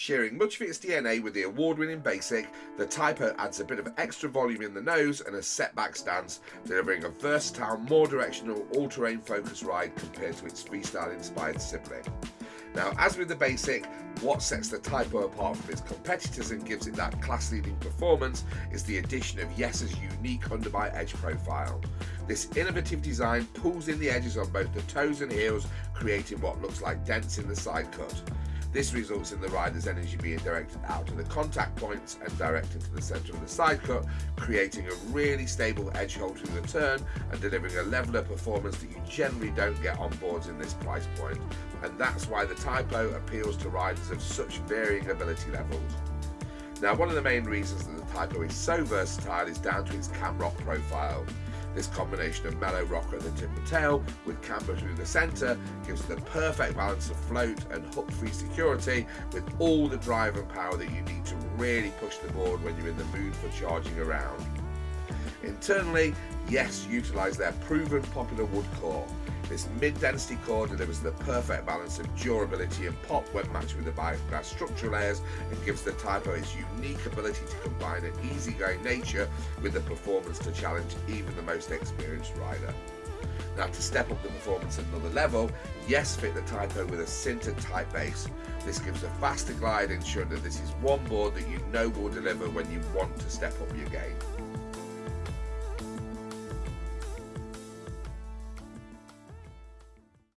Sharing much of its DNA with the award-winning Basic, the Typo adds a bit of extra volume in the nose and a setback stance, delivering a versatile, more directional, all-terrain focus ride compared to its freestyle-inspired sibling. Now, as with the Basic, what sets the Typo apart from its competitors and gives it that class-leading performance is the addition of Yes's unique underbite edge profile. This innovative design pulls in the edges on both the toes and heels, creating what looks like dents in the side cut. This results in the rider's energy being directed out to the contact points and directed to the centre of the side cut, creating a really stable edge hold through the turn and delivering a level of performance that you generally don't get on boards in this price point. And that's why the Typo appeals to riders of such varying ability levels. Now, one of the main reasons that the Typo is so versatile is down to its cam rock profile. This combination of mellow rocker at the tip and tail with camber through the centre gives the perfect balance of float and hook-free security with all the drive and power that you need to really push the board when you're in the mood for charging around. Internally, Yes utilise their proven popular wood core. This mid-density core delivers the perfect balance of durability and pop when matched with the Bioclad structural layers and gives the Typo its unique ability to combine an easygoing nature with the performance to challenge even the most experienced rider. Now to step up the performance another level, Yes fit the Typo with a sintered type base. This gives a faster glide ensuring that this is one board that you know will deliver when you want to step up your game.